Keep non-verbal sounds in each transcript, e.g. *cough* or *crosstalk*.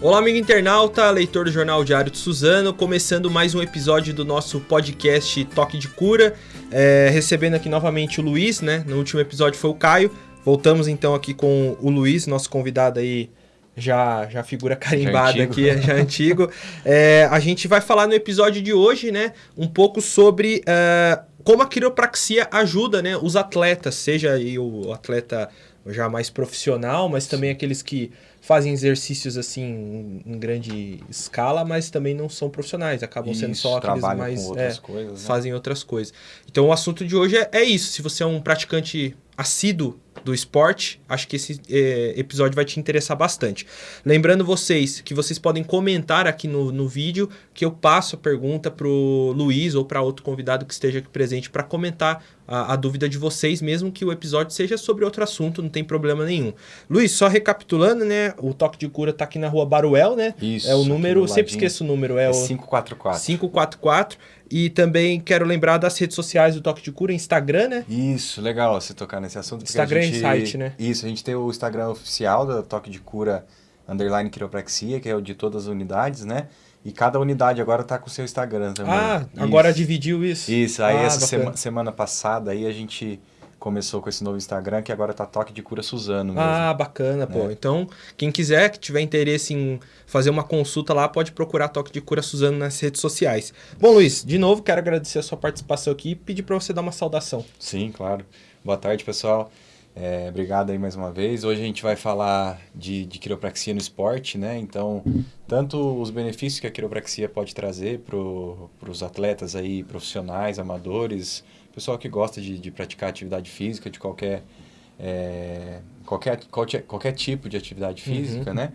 Olá, amigo internauta, leitor do Jornal Diário de Suzano, começando mais um episódio do nosso podcast Toque de Cura, é, recebendo aqui novamente o Luiz, né? No último episódio foi o Caio. Voltamos então aqui com o Luiz, nosso convidado aí, já, já figura carimbada já aqui, já antigo. É, a gente vai falar no episódio de hoje, né? Um pouco sobre uh, como a quiropraxia ajuda, né? Os atletas, seja aí o atleta já mais profissional, mas também aqueles que fazem exercícios assim em grande escala, mas também não são profissionais, acabam isso, sendo só aqueles mais outras é, coisas, né? fazem outras coisas. Então o assunto de hoje é, é isso. Se você é um praticante assíduo do esporte, acho que esse é, episódio vai te interessar bastante. Lembrando vocês que vocês podem comentar aqui no, no vídeo que eu passo a pergunta para o Luiz ou para outro convidado que esteja aqui presente para comentar a, a, dúvida de vocês, mesmo que o episódio seja sobre outro assunto, não tem problema nenhum. Luiz, só recapitulando, né? O Toque de Cura está aqui na rua Baruel, né? Isso. É o número, sempre esqueço o número, é, é o 544. 544. E também quero lembrar das redes sociais do Toque de Cura, Instagram, né? Isso, legal você tocar nesse assunto. Instagram gente, e site, né? Isso, a gente tem o Instagram oficial do Toque de Cura Underline Quiropraxia, que é o de todas as unidades, né? E cada unidade agora está com o seu Instagram também. Ah, isso. agora dividiu isso? Isso, aí ah, essa sema, semana passada aí a gente começou com esse novo Instagram, que agora tá Toque de Cura Suzano mesmo. Ah, bacana, né? pô. Então, quem quiser, que tiver interesse em fazer uma consulta lá, pode procurar Toque de Cura Suzano nas redes sociais. Bom, Luiz, de novo, quero agradecer a sua participação aqui e pedir para você dar uma saudação. Sim, claro. Boa tarde, pessoal. É, obrigado aí mais uma vez. Hoje a gente vai falar de, de quiropraxia no esporte, né? Então, tanto os benefícios que a quiropraxia pode trazer para os atletas aí profissionais, amadores, pessoal que gosta de, de praticar atividade física de qualquer, é, qualquer, qualquer, qualquer tipo de atividade física, uhum. né?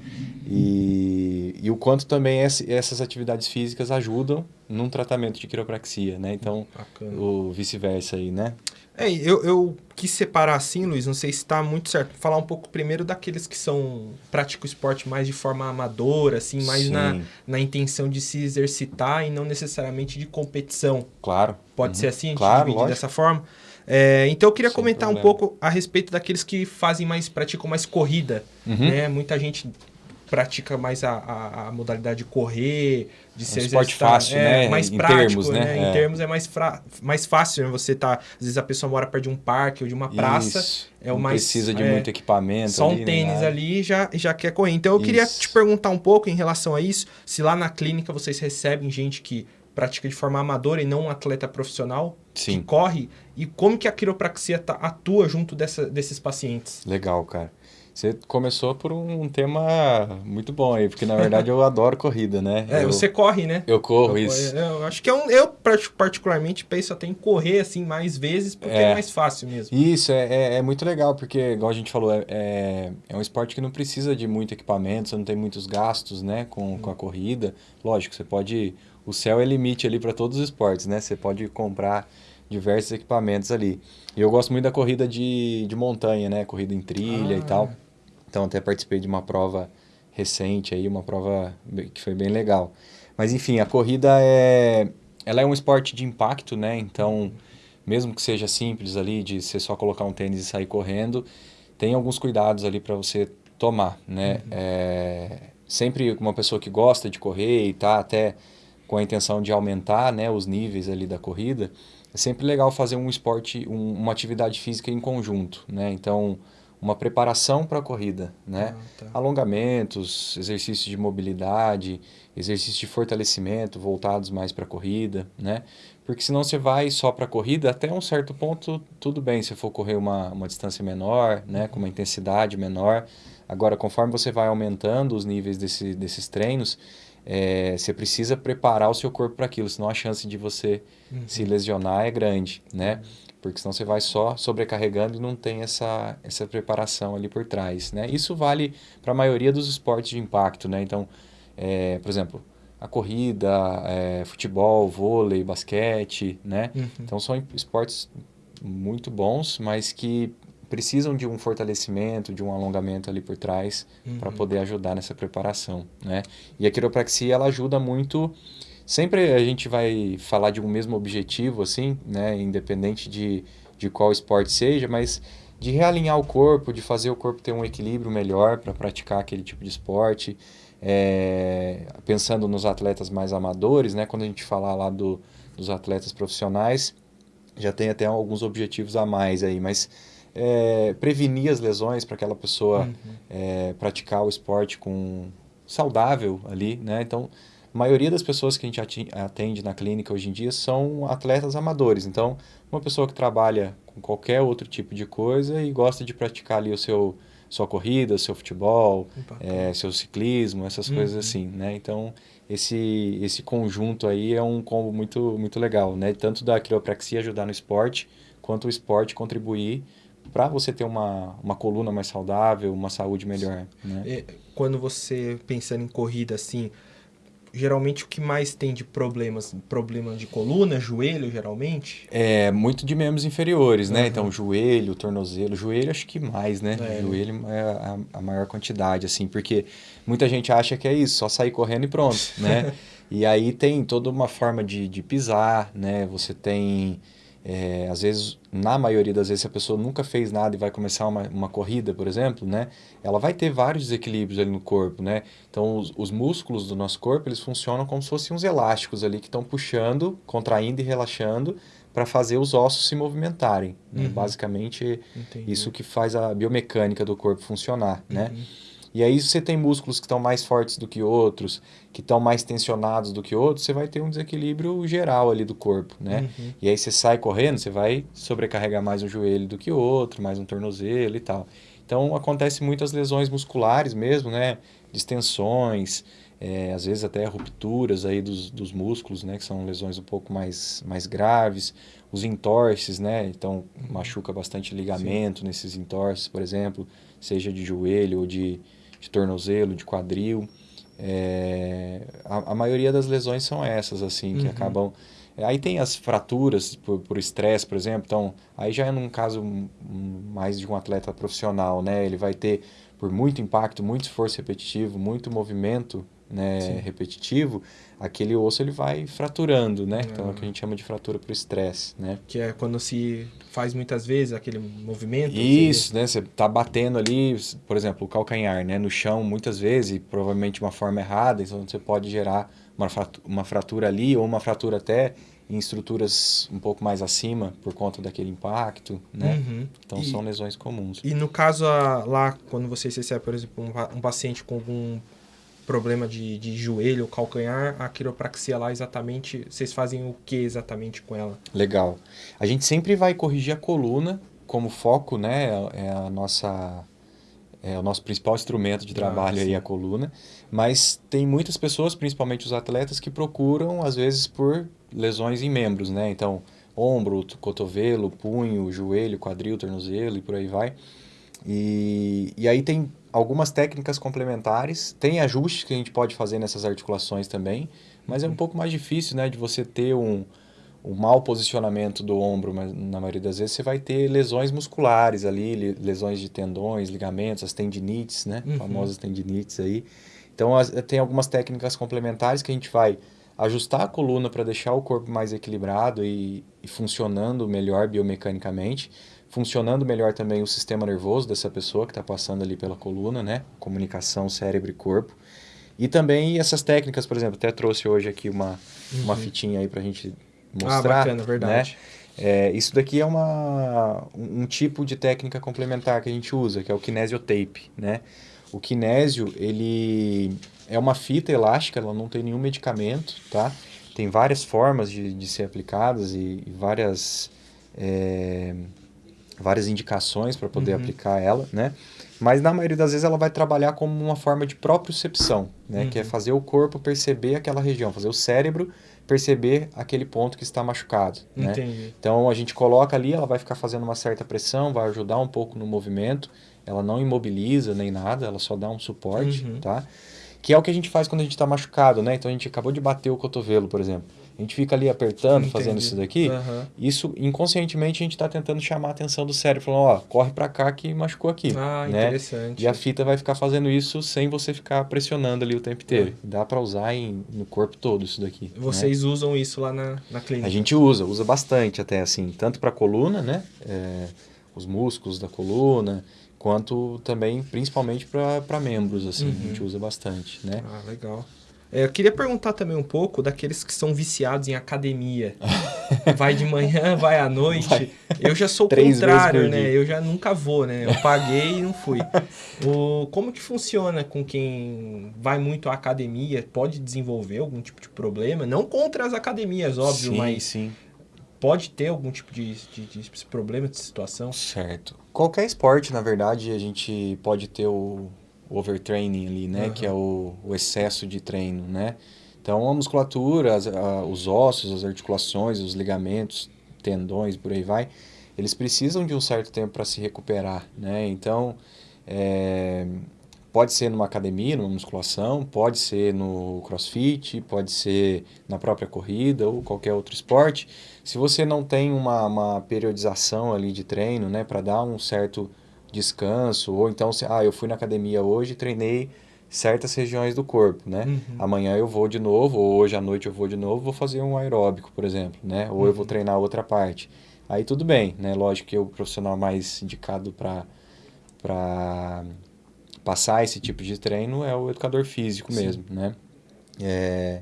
E, e o quanto também essas atividades físicas ajudam num tratamento de quiropraxia, né? Então, Bacana. o vice-versa aí, né? É, eu, eu quis separar assim, Luiz, não sei se está muito certo. Falar um pouco primeiro daqueles que são praticam esporte mais de forma amadora, assim, mais na, na intenção de se exercitar e não necessariamente de competição. Claro. Pode uhum. ser assim, a gente claro, dividir dessa forma. É, então eu queria Sem comentar problema. um pouco a respeito daqueles que fazem mais, praticam mais corrida. Uhum. Né? Muita gente pratica mais a, a, a, modalidade de correr, de ser um esporte fácil, é, né? Mais em prático, termos, né? né? É. Em termos é mais, fra... mais fácil, né? Você tá... Às vezes a pessoa mora perto de um parque ou de uma praça. Isso. É o Não mais, precisa de é, muito equipamento Só um tênis ali já, já quer correr. Então eu isso. queria te perguntar um pouco em relação a isso. Se lá na clínica vocês recebem gente que pratica de forma amadora e não um atleta profissional Sim. que corre e como que a quiropraxia tá, atua junto dessa, desses pacientes. Legal, cara. Você começou por um tema muito bom aí, porque na verdade eu *laughs* adoro corrida, né? É, eu, você corre, né? Eu corro, eu, isso. Eu acho que é um, eu particularmente penso até em correr assim mais vezes, porque é, é mais fácil mesmo. Isso, é, é, é, muito legal, porque, igual a gente falou, é, é, é, um esporte que não precisa de muito equipamento, você não tem muitos gastos, né, com, com a corrida. Lógico, você pode... O céu é limite ali para todos os esportes, né? Você pode comprar diversos equipamentos ali. E eu gosto muito da corrida de, de montanha, né? Corrida em trilha ah. e tal. Então até participei de uma prova recente aí, uma prova que foi bem legal. Mas enfim, a corrida é ela é um esporte de impacto, né? Então, mesmo que seja simples ali de você só colocar um tênis e sair correndo, tem alguns cuidados ali para você tomar, né? Uhum. É, sempre uma pessoa que gosta de correr e tá até com a intenção de aumentar, né, os níveis ali da corrida, é sempre legal fazer um esporte, um, uma atividade física em conjunto, né? Então, uma preparação para a corrida, né? Ah, tá. Alongamentos, exercícios de mobilidade, exercícios de fortalecimento voltados mais para a corrida, né? Porque senão você vai só para a corrida, até um certo ponto tudo bem se for correr uma, uma distância menor, né? Com uma intensidade menor. Agora, conforme você vai aumentando os níveis desse, desses treinos, é, você precisa preparar o seu corpo para aquilo, senão a chance de você uhum. se lesionar é grande, né? Porque senão você vai só sobrecarregando e não tem essa, essa preparação ali por trás, né? Isso vale para a maioria dos esportes de impacto, né? Então, é, por exemplo, a corrida, é, futebol, vôlei, basquete, né? Uhum. Então, são esportes muito bons, mas que precisam de um fortalecimento, de um alongamento ali por trás uhum. para poder ajudar nessa preparação, né? E a quiropraxia, ela ajuda muito Sempre a gente vai falar de um mesmo objetivo, assim, né? Independente de, de qual esporte seja, mas de realinhar o corpo, de fazer o corpo ter um equilíbrio melhor para praticar aquele tipo de esporte. É, pensando nos atletas mais amadores, né? Quando a gente falar lá do, dos atletas profissionais, já tem até alguns objetivos a mais aí, mas é, prevenir as lesões para aquela pessoa uhum. é, praticar o esporte com saudável ali, né? Então, a maioria das pessoas que a gente atende na clínica hoje em dia são atletas amadores. Então, uma pessoa que trabalha com qualquer outro tipo de coisa e gosta de praticar ali o seu sua corrida, seu futebol, é, seu ciclismo, essas uhum. coisas assim, né? Então, esse, esse conjunto aí é um combo muito, muito legal, né? Tanto da quiropraxia ajudar no esporte, quanto o esporte contribuir para você ter uma, uma coluna mais saudável, uma saúde melhor, né? Quando você pensando em corrida, assim, geralmente o que mais tem de problemas? Problema de coluna, joelho, geralmente? É, muito de membros inferiores, né? Uhum. Então, joelho, tornozelo. Joelho acho que mais, né? É. Joelho é a, a, maior quantidade, assim, porque muita gente acha que é isso, só sair correndo e pronto, né? *laughs* e aí tem toda uma forma de, de pisar, né? Você tem é, às vezes, na maioria das vezes, se a pessoa nunca fez nada e vai começar uma, uma corrida, por exemplo, né? Ela vai ter vários desequilíbrios ali no corpo, né? Então, os, os músculos do nosso corpo, eles funcionam como se fossem uns elásticos ali que estão puxando, contraindo e relaxando para fazer os ossos se movimentarem. Né? Uhum. Basicamente, Entendi. isso que faz a biomecânica do corpo funcionar, né? uhum. né? E aí, se você tem músculos que estão mais fortes do que outros, que estão mais tensionados do que outros, você vai ter um desequilíbrio geral ali do corpo, né? Uhum. E aí você sai correndo, você vai sobrecarregar mais um joelho do que o outro, mais um tornozelo e tal. Então, acontece muitas lesões musculares mesmo, né? Distensões, é, às vezes até rupturas aí dos, dos músculos, né? Que são lesões um pouco mais, mais graves. Os entorces, né? Então, machuca bastante ligamento Sim. nesses entorces, por exemplo, seja de joelho ou de de tornozelo, de quadril. É, a, a, maioria das lesões são essas, assim, que uhum. acabam... Aí tem as fraturas por estresse, por, por, exemplo. Então, aí já é num caso mais de um atleta profissional, né? Ele vai ter, por muito impacto, muito esforço repetitivo, muito movimento, né, repetitivo, aquele osso ele vai fraturando, né? Então é o que a gente chama de fratura por estresse, né? Que é quando se faz muitas vezes aquele movimento. Isso, você... né? Você tá batendo ali, por exemplo, o calcanhar, né, no chão muitas vezes, provavelmente de uma forma errada, então você pode gerar uma fratura, uma fratura ali ou uma fratura até em estruturas um pouco mais acima por conta daquele impacto, né? Uhum. Então e, são lesões comuns. E no caso lá, quando você recebe, por exemplo, um, um paciente com algum problema de, de joelho, calcanhar, a quiropraxia lá exatamente, vocês fazem o que exatamente com ela? Legal. A gente sempre vai corrigir a coluna como foco, né? É a nossa é o nosso principal instrumento de ah, trabalho ah, aí a coluna, mas tem muitas pessoas, principalmente os atletas, que procuram às vezes por lesões em membros, né? Então, ombro, cotovelo, punho, joelho, quadril, tornozelo e por aí vai. E, e aí tem algumas técnicas complementares, tem ajustes que a gente pode fazer nessas articulações também, mas é um uhum. pouco mais difícil, né, de você ter um, um mau posicionamento do ombro, mas na maioria das vezes você vai ter lesões musculares ali, lesões de tendões, ligamentos, as tendinites, né, uhum. famosas tendinites aí. Então as, tem algumas técnicas complementares que a gente vai ajustar a coluna para deixar o corpo mais equilibrado e, e funcionando melhor biomecanicamente, funcionando melhor também o sistema nervoso dessa pessoa que está passando ali pela coluna, né? Comunicação cérebro e corpo. E também essas técnicas, por exemplo, até trouxe hoje aqui uma, uhum. uma fitinha aí para a gente mostrar. Ah, bacana, verdade. Né? É, isso daqui é uma, um, um tipo de técnica complementar que a gente usa, que é o kinesiotape, né? O kinésio, ele é uma fita elástica, ela não tem nenhum medicamento, tá? Tem várias formas de, de ser aplicadas e, e várias... É, várias indicações para poder uhum. aplicar ela, né? Mas na maioria das vezes ela vai trabalhar como uma forma de propriocepção, né? Uhum. Que é uhum. fazer o corpo perceber aquela região, fazer o cérebro perceber aquele ponto que está machucado, né? Então a gente coloca ali, ela vai ficar fazendo uma certa pressão, vai ajudar um pouco no movimento, ela não imobiliza nem nada, ela só dá um suporte, uhum. tá? Que é o que a gente faz quando a gente está machucado, né? Então a gente acabou de bater o cotovelo, por exemplo a gente fica ali apertando, Entendi. fazendo isso daqui, uhum. isso inconscientemente a gente está tentando chamar a atenção do cérebro, falando, ó, corre para cá que machucou aqui. Ah, né? interessante. E a fita vai ficar fazendo isso sem você ficar pressionando ali o tempo inteiro. É. Dá para usar em, no corpo todo isso daqui. Né? Vocês né? usam isso lá na, na clínica? A gente usa, usa bastante até assim, tanto para coluna, né? É, os músculos da coluna, quanto também, principalmente para membros, assim, uhum. a gente usa bastante, né? Ah, legal. É, eu queria perguntar também um pouco daqueles que são viciados em academia. *laughs* vai de manhã, vai à noite. Vai. Eu já sou o contrário, né? Eu já nunca vou, né? Eu paguei e não fui. *laughs* O, como que funciona com quem vai muito à academia? Pode desenvolver algum tipo de problema? Não contra as academias, óbvio, sim, mas sim. pode ter algum tipo de, de, de problema, de situação? Certo. Qualquer esporte, na verdade, a gente pode ter o o overtraining ali, né? Uhum. Que é o, o, excesso de treino, né? Então, a musculatura, as, a, os ossos, as articulações, os ligamentos, tendões, por aí vai, eles precisam de um certo tempo para se recuperar, né? Então, é, pode ser numa academia, numa musculação, pode ser no crossfit, pode ser na própria corrida ou qualquer outro esporte. Se você não tem uma, uma periodização ali de treino, né, para dar um certo descanso, ou então, se, ah, eu fui na academia hoje e treinei certas regiões do corpo, né? Uhum. Amanhã eu vou de novo, ou hoje à noite eu vou de novo, vou fazer um aeróbico, por exemplo, né? Ou uhum. eu vou uhum. treinar outra parte. Aí tudo bem, né? Lógico que o profissional mais indicado para para passar esse tipo de treino é o educador físico Sim. mesmo, né? É,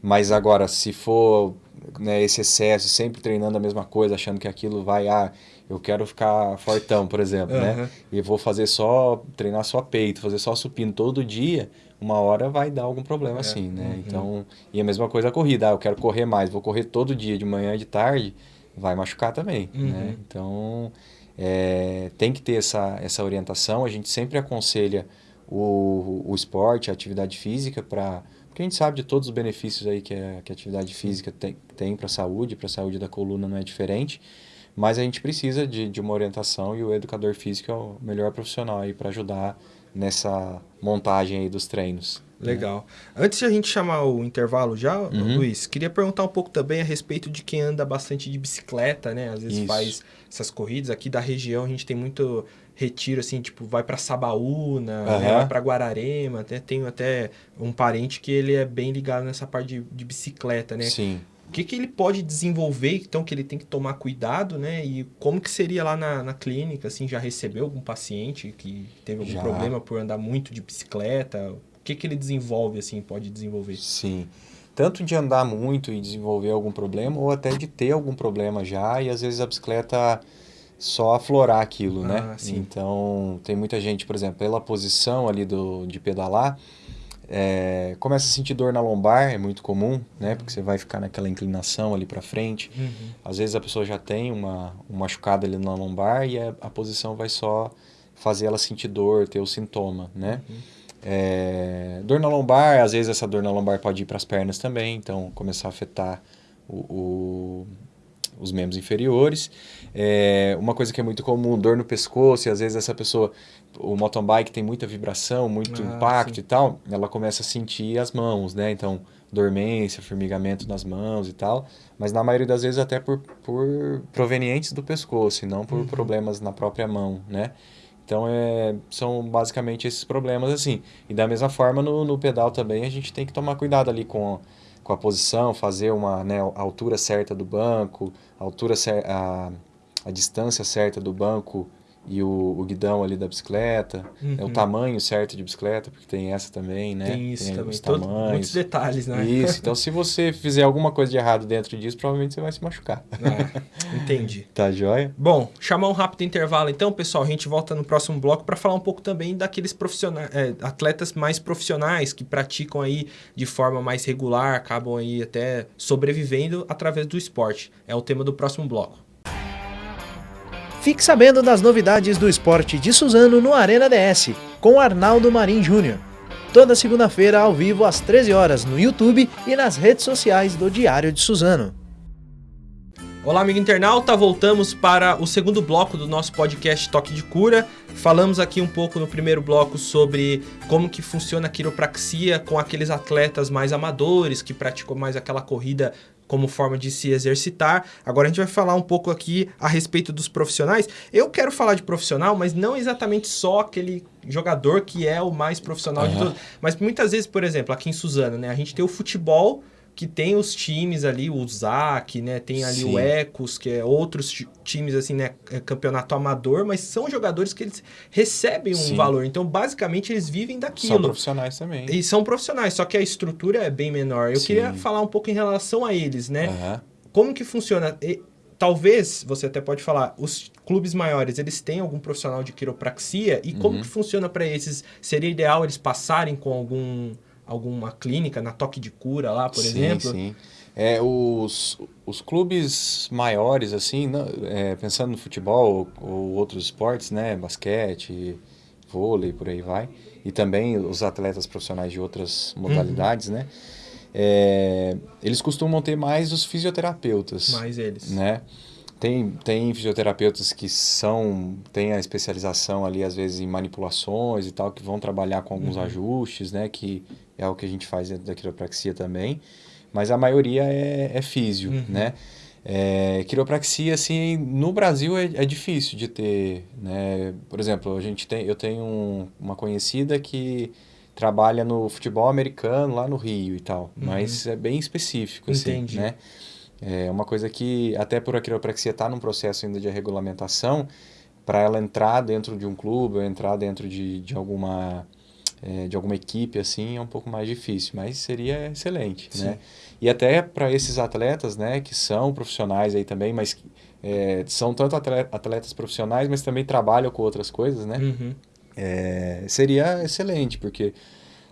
mas agora, se for né, esse excesso, sempre treinando a mesma coisa, achando que aquilo vai, ah, eu quero ficar fortão, por exemplo, uhum. né? E vou fazer só, treinar só peito, fazer só supino todo dia, uma hora vai dar algum problema é. assim, né? Uhum. Então, e a mesma coisa a corrida, ah, eu quero correr mais, vou correr todo dia, de manhã e de tarde, vai machucar também, uhum. né? Então, é, tem que ter essa, essa orientação, a gente sempre aconselha o, o esporte, a atividade física para porque a gente sabe de todos os benefícios aí que a, que a atividade física tem, tem para a saúde, para a saúde da coluna não é diferente. Mas a gente precisa de, de uma orientação e o educador físico é o melhor profissional aí para ajudar nessa montagem aí dos treinos. Né? Legal. Né? Antes de a gente chamar o intervalo já, uhum. Luiz, queria perguntar um pouco também a respeito de quem anda bastante de bicicleta, né? Às vezes Isso. faz essas corridas. Aqui da região a gente tem muito retiro, assim, tipo, vai para Sabaúna, uhum. né? vai para Guararema. Até, tenho até um parente que ele é bem ligado nessa parte de, de bicicleta, né? Sim que, que ele pode desenvolver, então, que ele tem que tomar cuidado, né? E como que seria lá na, na clínica, assim, já recebeu algum paciente que teve algum já. problema por andar muito de bicicleta? O que, que ele desenvolve, assim, pode desenvolver? Sim. Tanto de andar muito e desenvolver algum problema, ou até de ter algum problema já, e às vezes a bicicleta só aflorar aquilo, né? ah, né? Sim. Então, tem muita gente, por exemplo, pela posição ali do, de pedalar, é, começa a sentir dor na lombar, é muito comum, né? Porque você vai ficar naquela inclinação ali para frente. Uhum. Às vezes a pessoa já tem uma, um machucado ali na lombar e a, a posição vai só fazer ela sentir dor, ter o sintoma, né? Uhum. É, dor na lombar, às vezes essa dor na lombar pode ir para as pernas também, então começar a afetar o, o os membros inferiores. É, uma coisa que é muito comum, dor no pescoço, e às vezes essa pessoa, o mountain bike tem muita vibração, muito ah, impacto sim. e tal, ela começa a sentir as mãos, né? Então, dormência, formigamento nas mãos e tal, mas na maioria das vezes até por, por provenientes do pescoço e não por uhum. problemas na própria mão, né? Então, é, são basicamente esses problemas assim. E da mesma forma, no, no pedal também, a gente tem que tomar cuidado ali com com a posição, fazer uma, né, a altura certa do banco, a altura a, a distância certa do banco e o, o guidão ali da bicicleta, uhum. né, o tamanho certo de bicicleta, porque tem essa também, né? Tem isso tem também, Todo, muitos detalhes, né? Isso, *laughs* então se você fizer alguma coisa de errado dentro disso, provavelmente você vai se machucar. Ah, entendi. *laughs* tá joia? Bom, chamar um rápido intervalo então, pessoal, a gente volta no próximo bloco para falar um pouco também daqueles profissionais, é, atletas mais profissionais que praticam aí de forma mais regular, acabam aí até sobrevivendo através do esporte. É o tema do próximo bloco. Fique sabendo das novidades do esporte de Suzano no Arena DS, com Arnaldo Marim Júnior. Toda segunda-feira ao vivo às 13 horas no YouTube e nas redes sociais do Diário de Suzano. Olá, amigo internauta. Voltamos para o segundo bloco do nosso podcast Toque de Cura. Falamos aqui um pouco no primeiro bloco sobre como que funciona a quiropraxia com aqueles atletas mais amadores que praticam mais aquela corrida como forma de se exercitar. Agora a gente vai falar um pouco aqui a respeito dos profissionais. Eu quero falar de profissional, mas não exatamente só aquele jogador que é o mais profissional uhum. de todos. Mas muitas vezes, por exemplo, aqui em Suzano, né, a gente tem o futebol que tem os times ali, o ZAC, né? Tem ali Sim. o Ecos, que é outros ti- times, assim, né? é Campeonato amador, mas são jogadores que eles recebem um Sim. valor. Então, basicamente, eles vivem São daquilo. profissionais também. E são profissionais, só que a estrutura é bem menor. Eu Sim. queria falar um pouco em relação a eles, né? Aham. Como que funciona? E, talvez, você até pode falar, os clubes maiores, eles têm algum profissional de quiropraxia e como Uhum. que funciona para esses? Seria ideal eles passarem com algum alguma clínica na toque de cura lá, por sim, exemplo? Sim, é, os, os clubes maiores, assim, não- é, pensando no futebol ou, ou outros esportes, né? Basquete, vôlei, por aí vai. E também os atletas profissionais de outras modalidades, né? É, eles costumam ter mais os fisioterapeutas. Mais eles. né? Tem, tem fisioterapeutas que são, têm a especialização ali, às vezes, em manipulações e tal, que vão trabalhar com alguns ajustes, né? Que é o que a gente faz dentro da quiropraxia também. Mas a maioria é, é físio, Uhum. né? É, quiropraxia, assim, no Brasil é, é difícil de ter, né? Por exemplo, a gente tem, eu tenho um- uma conhecida que trabalha no futebol americano lá no Rio e tal, mas é bem específico, assim, Entendi. né? É uma coisa que, até por a quiropraxia estar num processo ainda de regulamentação, para ela entrar dentro de um clube ou entrar dentro de, de alguma é, de alguma equipe assim é um pouco mais difícil, mas seria excelente, Sim. né? E até para esses atletas, né, que são profissionais aí também, mas é, são tanto atle- atletas profissionais, mas também trabalham com outras coisas, né? Uhum. É, seria excelente, porque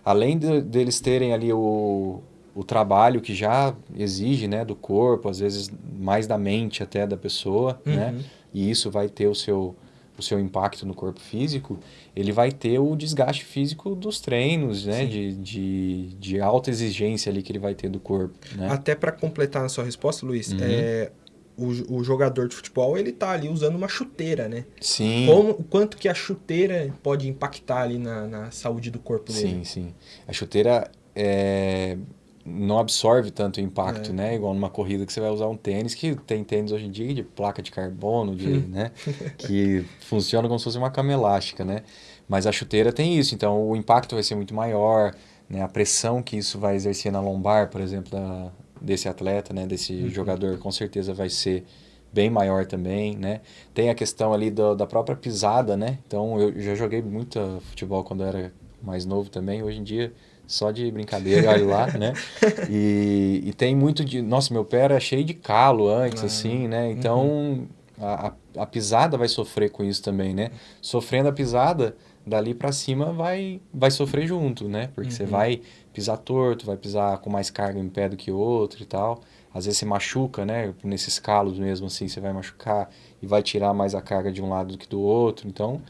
além de- deles terem ali o, o trabalho que já exige, né, do corpo, às vezes mais da mente até da pessoa, né, Uhum. e isso vai ter o seu, o seu impacto no corpo físico, ele vai ter o desgaste físico dos treinos, né, de, de, de alta exigência ali que ele vai ter do corpo, né. Até para completar a sua resposta, Luiz, Uhum. é, o, o jogador de futebol, ele tá ali usando uma chuteira, né? Sim. Como, o quanto que a chuteira pode impactar ali na, na saúde do corpo dele? Sim, sim. A chuteira é, não absorve tanto impacto, É. né? Igual numa corrida que você vai usar um tênis, que tem tênis hoje em dia de placa de carbono, de, né? *laughs* Que funciona como se fosse uma cama elástica, né? Mas a chuteira tem isso, então o impacto vai ser muito maior, né? A pressão que isso vai exercer na lombar, por exemplo, da- desse atleta, né? Desse jogador, com certeza vai ser bem maior também, né? Tem a questão ali do- da própria pisada, né? Então, eu já joguei muito futebol quando eu era mais novo também. Hoje em dia, só de brincadeira, olha lá, né? *laughs* E, e tem muito de... Nossa, meu pé era cheio de calo antes, Ah, assim, né? Então, a, a- a pisada vai sofrer com isso também, né? Sofrendo a pisada, dali pra cima vai, vai sofrer junto, né? Porque você Uhum. vai pisar torto, vai pisar com mais carga em pé do que outro e tal. Às vezes você machuca, né? Nesses calos mesmo, assim, você vai machucar e vai tirar mais a carga de um lado do que do outro. Então,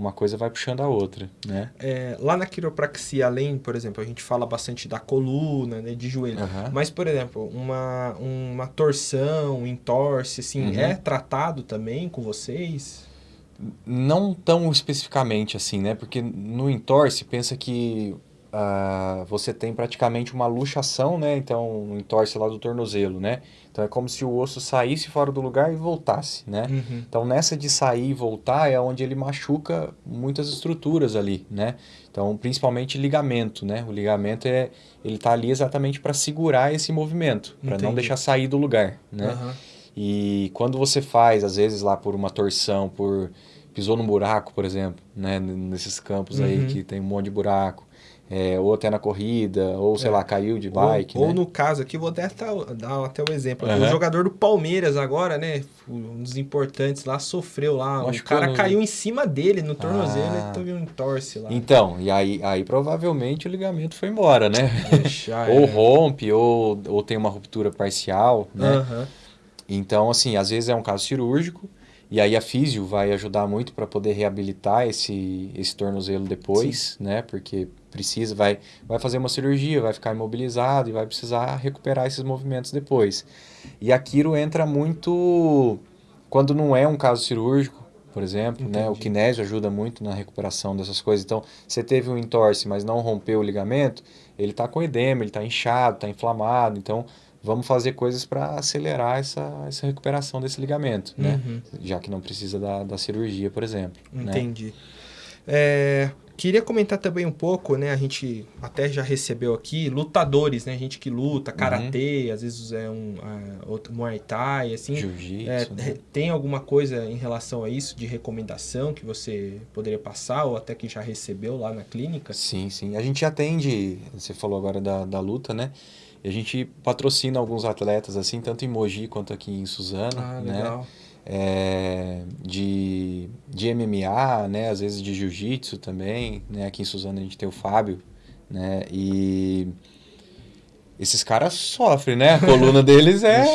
uma coisa vai puxando a outra, né? É, lá na quiropraxia, além, por exemplo, a gente fala bastante da coluna, né, de joelho. Aham. Mas, por exemplo, uma, uma torção, um entorse, assim, Uhum. é tratado também com vocês? Não tão especificamente assim, né? Porque no entorse, pensa que ah, você tem praticamente uma luxação, né? Então, no entorse lá do tornozelo, né? Então, é como se o osso saísse fora do lugar e voltasse, né? Uhum. Então, nessa de sair e voltar é onde ele machuca muitas estruturas ali, né? Então, principalmente ligamento, né? O ligamento é ele tá ali exatamente para segurar esse movimento, para não deixar sair do lugar, né? Aham. E quando você faz, às vezes lá por uma torção, por pisou num buraco, por exemplo, né? Nesses campos aí Uhum. que tem um monte de buraco, é, ou até na corrida, ou sei É. lá, caiu de bike, ou, ou né? no caso aqui, vou até dar até o exemplo. Aham. O jogador do Palmeiras agora, né? Um dos importantes lá, sofreu lá. Machucou o cara no- caiu em cima dele no tornozelo Ah. e teve um entorse lá. Então, e aí, aí provavelmente o ligamento foi embora, né? Já *laughs* ou era. rompe, ou, ou tem uma ruptura parcial, né? Aham. Então, assim, às vezes é um caso cirúrgico, e aí a físio vai ajudar muito para poder reabilitar esse, esse tornozelo depois, né? Porque precisa, vai, vai fazer uma cirurgia, vai ficar imobilizado e vai precisar recuperar esses movimentos depois. E a quiro entra muito quando não é um caso cirúrgico, por exemplo, né? O Entendi. kinésio ajuda muito na recuperação dessas coisas. Então, você teve um entorse, mas não rompeu o ligamento, ele está com edema, ele está inchado, está inflamado, então vamos fazer coisas para acelerar essa, essa recuperação desse ligamento, né? Uhum. Já que não precisa da, da cirurgia, por exemplo. né? Entendi. É, queria comentar também um pouco, né? A gente até já recebeu aqui lutadores, né? Gente que luta, karatê, uhum. às vezes é um uh, outro Muay Thai, assim. Jiu-jitsu. É, né? Tem alguma coisa em relação a isso de recomendação que você poderia passar ou até que já recebeu lá na clínica? Sim, sim. A gente atende, você falou agora da, da luta, né? E a gente patrocina alguns atletas, assim, tanto em Mogi quanto aqui em Suzano, ah, né? né? É, de, de MMA, né? Às vezes de jiu-jitsu também, né? Aqui em Suzano a gente tem o Fábio, né? E esses caras sofrem, né? A coluna deles é...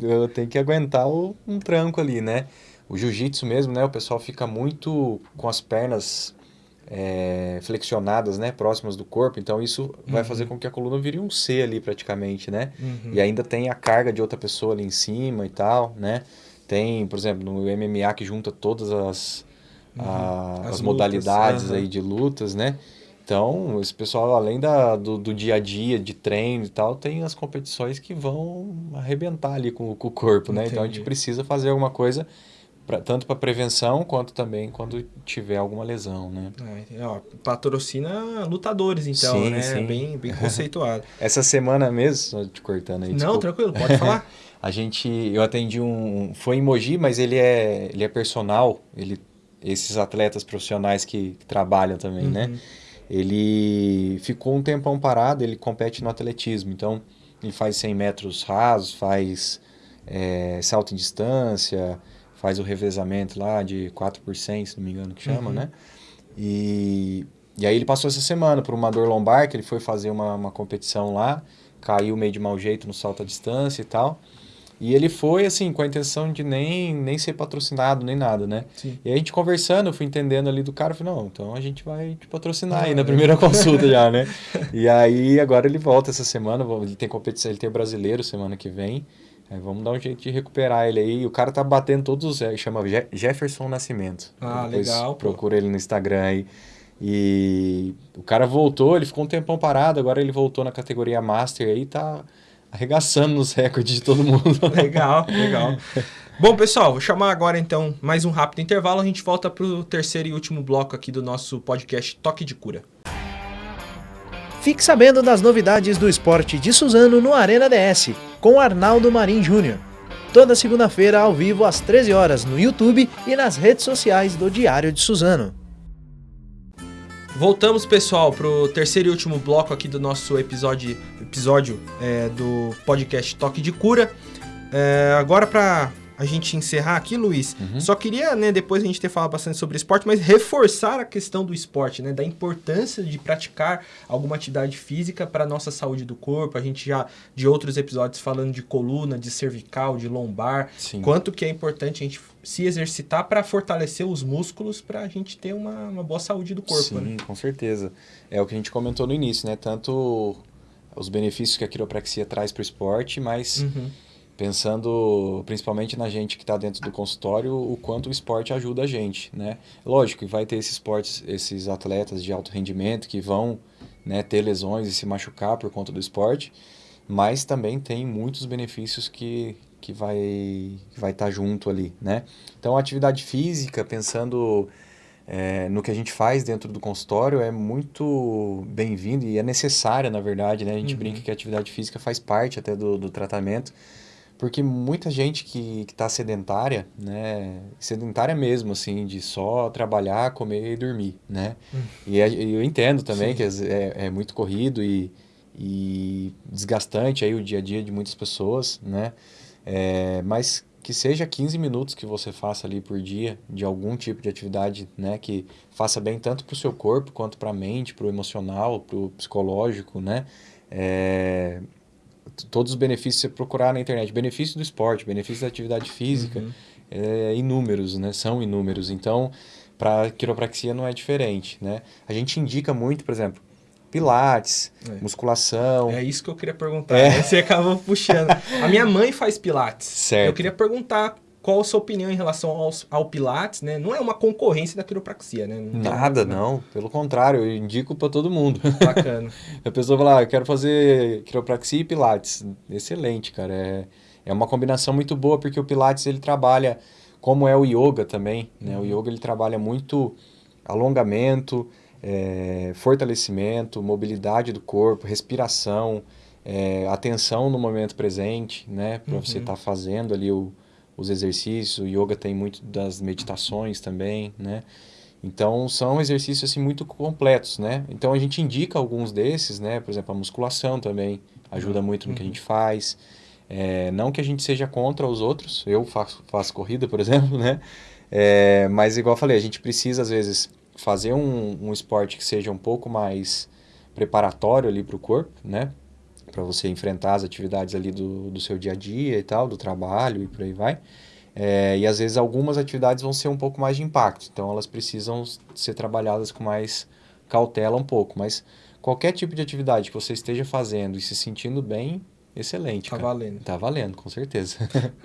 eu tenho que aguentar um tranco ali, né? O jiu-jitsu mesmo, né? O pessoal fica muito com as pernas é, flexionadas, né, próximas do corpo. Então isso uhum. vai fazer com que a coluna vire um C ali praticamente, né? Uhum. E ainda tem a carga de outra pessoa ali em cima e tal, né? Tem, por exemplo, no MMA que junta todas as, uhum. a, as, as modalidades aí de lutas, né? Então, esse pessoal, além da, do, do, dia a dia, de treino e tal, tem as competições que vão arrebentar ali com, com o corpo, né? Entendi. Então, a gente precisa fazer alguma coisa Pra, tanto para prevenção quanto também quando tiver alguma lesão, né? É, ó, patrocina lutadores, então, sim, né? Sim. Bem, bem *laughs* conceituado. Essa semana mesmo, só te cortando aí. Não, desculpa. tranquilo, pode falar. *laughs* a gente, eu atendi um, foi em Mogi, mas ele é, ele é personal, ele, esses atletas profissionais que, que trabalham também, né? uhum. né? Ele ficou um tempão parado, ele compete no atletismo, então ele faz 100 metros rasos, faz é, salto em distância, faz o revezamento lá de 4 por 100, se não me engano que chama, uhum. né? E, e aí ele passou essa semana por uma dor lombar, que ele foi fazer uma, uma competição lá, caiu meio de mau jeito no salto à distância e tal. E ele foi, assim, com a intenção de nem, nem ser patrocinado, nem nada, né? Sim. E aí a gente conversando, eu fui entendendo ali do cara, eu falei, não, então a gente vai te patrocinar ah, aí na é. primeira consulta já, né? *laughs* E aí agora ele volta essa semana, ele tem competição, ele tem brasileiro semana que vem. É, vamos dar um jeito de recuperar ele aí. O cara tá batendo todos os. Ele chama Jefferson Nascimento. Ah, Depois legal. Procura pô. ele no Instagram aí. E o cara voltou, ele ficou um tempão parado, agora ele voltou na categoria Master aí tá arregaçando nos recordes de todo mundo. *laughs* legal, legal. Bom, pessoal, vou chamar agora então mais um rápido intervalo. A gente volta pro terceiro e último bloco aqui do nosso podcast Toque de Cura. Fique sabendo das novidades do esporte de Suzano no Arena DS, com Arnaldo Marim Júnior. Toda segunda-feira ao vivo às 13 horas no YouTube e nas redes sociais do Diário de Suzano. Voltamos, pessoal, para o terceiro e último bloco aqui do nosso episódio, episódio é, do podcast Toque de Cura. É, agora, para a gente encerrar aqui, Luiz, uhum. só queria, né, depois a gente ter falado bastante sobre esporte, mas reforçar a questão do esporte, né, da importância de praticar alguma atividade física para a nossa saúde do corpo. A gente já, de outros episódios, falando de coluna, de cervical, de lombar, Sim. quanto que é importante a gente se exercitar para fortalecer os músculos para a gente ter uma, uma boa saúde do corpo. Sim, né? com certeza. É o que a gente comentou no início, né? Tanto os benefícios que a quiropraxia traz para o esporte, mas... Uhum pensando principalmente na gente que está dentro do consultório, o quanto o esporte ajuda a gente, né? Lógico que vai ter esses esportes, esses atletas de alto rendimento que vão né, ter lesões e se machucar por conta do esporte, mas também tem muitos benefícios que, que vai estar vai tá junto ali, né? Então, a atividade física, pensando é, no que a gente faz dentro do consultório, é muito bem-vindo e é necessária, na verdade, né? A gente uhum. brinca que a atividade física faz parte até do, do tratamento, porque muita gente que está sedentária, né, sedentária mesmo, assim, de só trabalhar, comer e dormir, né? Hum. E é, eu entendo também Sim. que é, é, muito corrido e, e desgastante aí o dia a dia de muitas pessoas, né? É, mas que seja 15 minutos que você faça ali por dia de algum tipo de atividade, né, que faça bem tanto para o seu corpo quanto para a mente, para o emocional, para o psicológico, né? É, todos os benefícios você procurar na internet, benefício do esporte, benefício da atividade física, uhum. é, inúmeros, né? São inúmeros. Então, para quiropraxia não é diferente, né? A gente indica muito, por exemplo, pilates, é. musculação. É isso que eu queria perguntar. É. Você acabou puxando. A minha mãe faz pilates. *laughs* Certo. Eu queria perguntar qual a sua opinião em relação ao, ao Pilates, né? Não é uma concorrência da quiropraxia, né? Não Nada, mais, não. Pelo contrário, eu indico para todo mundo. Bacana. *laughs* a pessoa fala, ah, eu quero fazer quiropraxia e Pilates. Excelente, cara. É, é uma combinação muito boa, porque o Pilates, ele trabalha, como é o Yoga também, né? Uhum. O Yoga, ele trabalha muito alongamento, é, fortalecimento, mobilidade do corpo, respiração, é, atenção no momento presente, né? Para uhum. você estar tá fazendo ali o, os exercícios. O yoga tem muito das meditações também, né? Então, são exercícios assim, muito completos, né? Então, a gente indica alguns desses, né? Por exemplo, a musculação também ajuda uhum. muito no que a gente faz. É, não que a gente seja contra os outros, eu faço, faço corrida, por *laughs* exemplo, né? É, mas, igual eu falei, a gente precisa, às vezes, fazer um, um esporte que seja um pouco mais preparatório ali para o corpo, né? Para você enfrentar as atividades ali do, do seu dia a dia e tal, do trabalho e por aí vai. É, e às vezes algumas atividades vão ser um pouco mais de impacto, então elas precisam ser trabalhadas com mais cautela um pouco. Mas qualquer tipo de atividade que você esteja fazendo e se sentindo bem, excelente. Tá cara. valendo. Tá valendo, com certeza.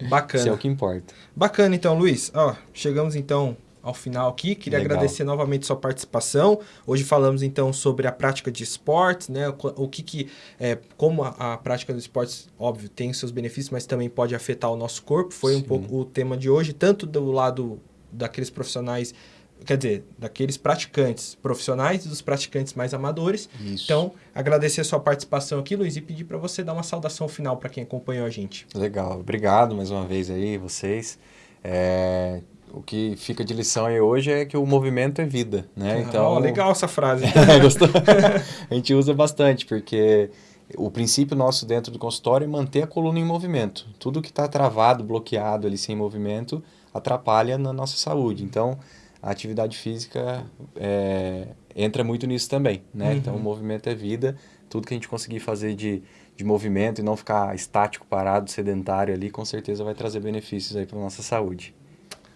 Bacana. *laughs* Isso é o que importa. Bacana, então, Luiz. Ó, chegamos então ao final aqui. Queria Legal. agradecer novamente sua participação. Hoje falamos então sobre a prática de esportes, né? O que que é, como a, a prática dos esportes, óbvio, tem seus benefícios, mas também pode afetar o nosso corpo. Foi Sim. um pouco o tema de hoje, tanto do lado daqueles profissionais quer dizer, daqueles praticantes profissionais e dos praticantes mais amadores. Isso. Então, agradecer a sua participação aqui, Luiz, e pedir para você dar uma saudação final para quem acompanhou a gente. Legal, obrigado mais uma vez aí, vocês. É, o que fica de lição aí hoje é que o movimento é vida, né? Ah, então, legal essa frase. *laughs* Gostou? *laughs* a gente usa bastante, porque o princípio nosso dentro do consultório é manter a coluna em movimento. Tudo que está travado, bloqueado ali sem movimento, atrapalha na nossa saúde. Então, a atividade física é, entra muito nisso também, né? Uhum. Então, o movimento é vida. Tudo que a gente conseguir fazer de, de movimento e não ficar estático, parado, sedentário ali, com certeza vai trazer benefícios aí para nossa saúde.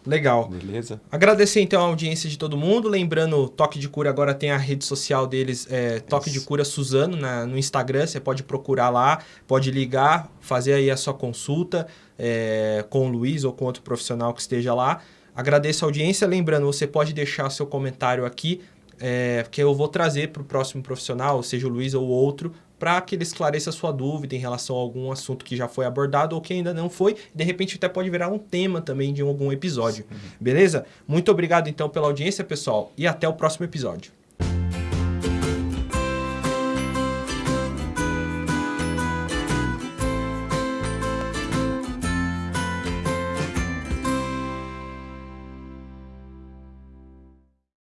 Legal. Beleza. Agradecer então a audiência de todo mundo. Lembrando, Toque de Cura agora tem a rede social deles, é, Toque Isso. de Cura Suzano, na, no Instagram. Você pode procurar lá, pode ligar, fazer aí a sua consulta é, com o Luiz ou com outro profissional que esteja lá. Agradeço a audiência. Lembrando, você pode deixar seu comentário aqui, é, que eu vou trazer para o próximo profissional, seja o Luiz ou outro, para que ele esclareça a sua dúvida em relação a algum assunto que já foi abordado ou que ainda não foi. De repente até pode virar um tema também de algum episódio. Beleza? Muito obrigado então pela audiência, pessoal, e até o próximo episódio.